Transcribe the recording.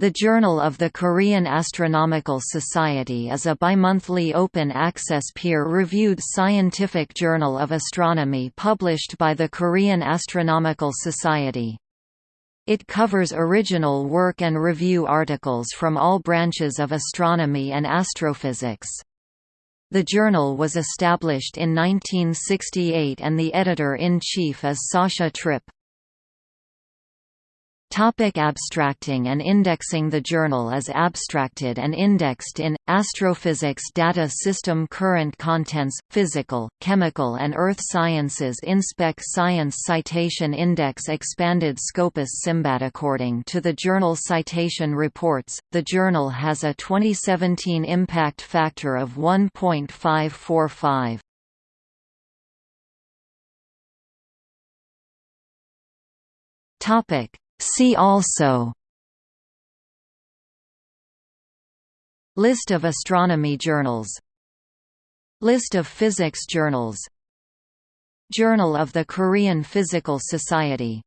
The Journal of the Korean Astronomical Society is a bimonthly open-access peer-reviewed scientific journal of astronomy published by the Korean Astronomical Society. It covers original work and review articles from all branches of astronomy and astrophysics. The journal was established in 1968 and the editor-in-chief is Sascha Trippe. Topic abstracting and indexing The journal is abstracted and indexed in, Astrophysics Data System Current Contents, Physical, Chemical and Earth Sciences Inspec Science Citation Index Expanded Scopus SIMBAD According to the journal Citation Reports, the journal has a 2017 impact factor of 1.545. Topic See also List of astronomy journals List of physics journals Journal of the Korean Physical Society